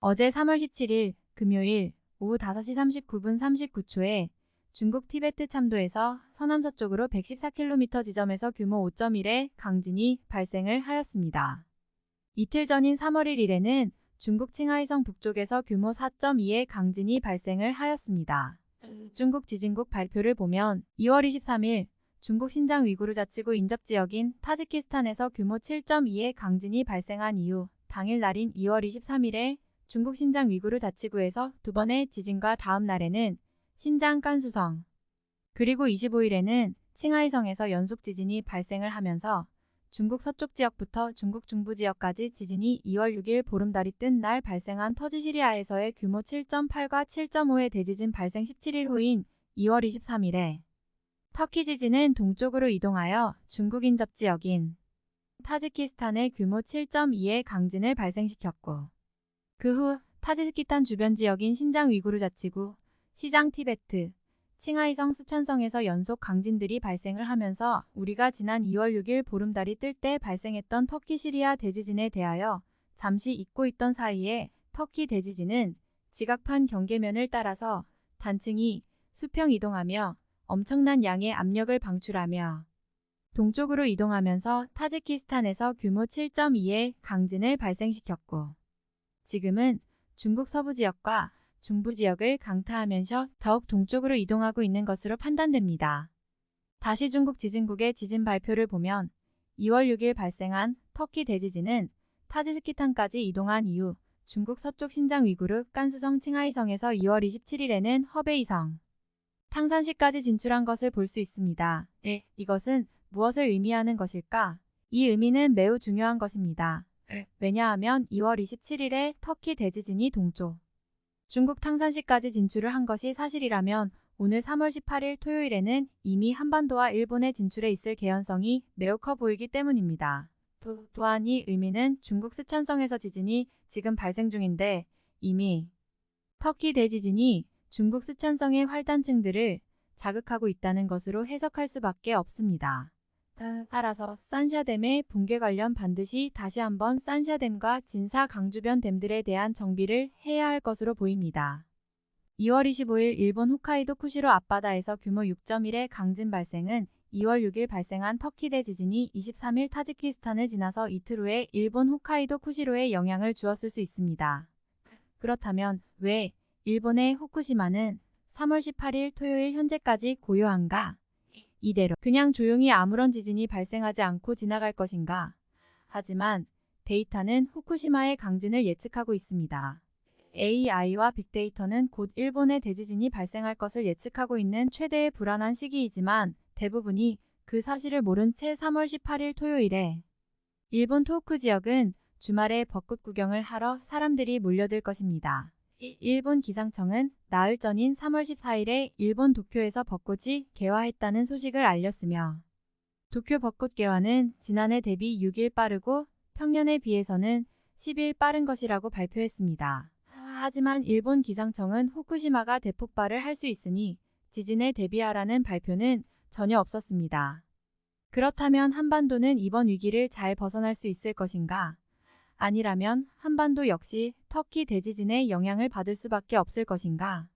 어제 3월 17일 금요일 오후 5시 39분 39초에 중국 티베트 참도에서 서남서쪽으로 114km 지점에서 규모 5.1의 강진이 발생을 하였습니다. 이틀 전인 3월 1일에는 중국 칭하이성 북쪽에서 규모 4.2의 강진이 발생을 하였습니다. 중국 지진국 발표를 보면 2월 23일 중국 신장 위구르 자치구 인접 지역인 타지키스탄에서 규모 7.2의 강진이 발생한 이후 당일 날인 2월 23일에 중국 신장 위구르 자치구에서 두 번의 지진과 다음 날에는 신장 깐수성 그리고 25일에는 칭하이성에서 연속 지진이 발생을 하면서 중국 서쪽 지역부터 중국 중부 지역까지 지진이 2월 6일 보름달이 뜬 날 발생한 터지시리아에서의 규모 7.8과 7.5의 대지진 발생 17일 후인 2월 23일에 터키 지진은 동쪽으로 이동하여 중국 인접 지역인 타지키스탄의 규모 7.2의 강진을 발생시켰고 그 후 타지키스탄 주변 지역인 신장 위구르 자치구, 시장 티베트, 칭하이성 스촨성에서 연속 강진들이 발생을 하면서 우리가 지난 2월 6일 보름달이 뜰 때 발생했던 터키 시리아 대지진에 대하여 잠시 잊고 있던 사이에 터키 대지진은 지각판 경계면을 따라서 단층이 수평 이동하며 엄청난 양의 압력을 방출하며 동쪽으로 이동하면서 타지키스탄에서 규모 7.2의 강진을 발생시켰고 지금은 중국 서부 지역과 중부 지역을 강타하면서 더욱 동쪽으로 이동하고 있는 것으로 판단됩니다. 다시 중국 지진국의 지진 발표를 보면 2월 6일 발생한 터키 대지진은 타지스키탄까지 이동한 이후 중국 서쪽 신장 위구르 깐수성 칭하이성에서 2월 27일에는 허베이성 탕산시까지 진출한 것을 볼 수 있습니다. 네, 이것은 무엇을 의미하는 것일까? 이 의미는 매우 중요한 것입니다. 왜냐하면 2월 27일에 터키 대지진이 동쪽 중국 탕산시까지 진출을 한 것이 사실이라면 오늘 3월 18일 토요일에는 이미 한반도와 일본에 진출해 있을 개연성이 매우 커 보이기 때문입니다. 또한 이 의미는 중국 스촨성에서 지진이 지금 발생 중인데 이미 터키 대지진이 중국 스촨성의 활단층들을 자극하고 있다는 것으로 해석할 수밖에 없습니다. 따라서 산샤댐의 붕괴 관련 반드시 다시 한번 산샤댐과 진사 강주변 댐들에 대한 정비를 해야 할 것으로 보입니다. 2월 25일 일본 홋카이도 쿠시로 앞바다에서 규모 6.1의 강진 발생은 2월 6일 발생한 터키 대지진이 23일 타지키스탄을 지나서 이틀 후에 일본 홋카이도 쿠시로에 영향을 주었을 수 있습니다. 그렇다면 왜 일본의 후쿠시마는 3월 18일 토요일 현재까지 고요한가? 이대로 그냥 조용히 아무런 지진이 발생하지 않고 지나갈 것인가? 하지만 데이터는 후쿠시마의 강진을 예측하고 있습니다. AI와 빅데이터는 곧 일본의 대지진이 발생할 것을 예측하고 있는 최대의 불안한 시기이지만 대부분이 그 사실을 모른 채 3월 18일 토요일에 일본 토호쿠 지역은 주말에 벚꽃 구경을 하러 사람들이 몰려들 것입니다. 일본 기상청은 나흘 전인 3월 14일에 일본 도쿄에서 벚꽃이 개화했다는 소식을 알렸으며 도쿄 벚꽃 개화는 지난해 대비 6일 빠르고 평년에 비해서는 10일 빠른 것이라고 발표했습니다. 하지만 일본 기상청은 후쿠시마가 대폭발을 할 수 있으니 지진에 대비하라는 발표는 전혀 없었습니다. 그렇다면 한반도는 이번 위기를 잘 벗어날 수 있을 것인가? 아니라면 한반도 역시 터키 대지진의 영향을 받을 수밖에 없을 것인가?